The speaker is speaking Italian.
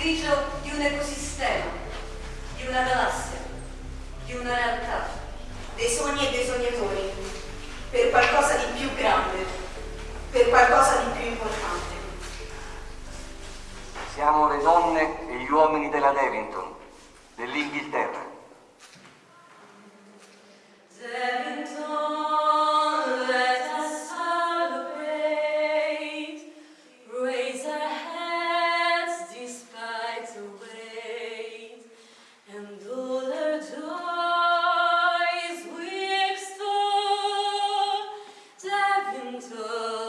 sacrificio di un ecosistema, di una galassia, di una realtà, dei sogni e dei sognatori, per qualcosa di più grande, per qualcosa di più importante. Siamo le donne e gli uomini della Devonton, dell'Inghilterra. To.